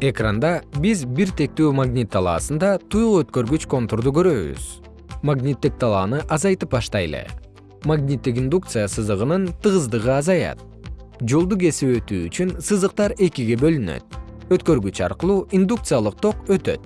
экранда биз бир тектүү магнит талаасында туюк өткөргүч контурду көрөбүз. Магниттик талааны азайтып баштайлы. Магниттик индукция сызыгынын тыгыздыгы азаят. Жолду кесип өтүү үчүн сызыктар экиге бөлүнөт. Өткөргүч аркылуу индукциялык ток өтөт.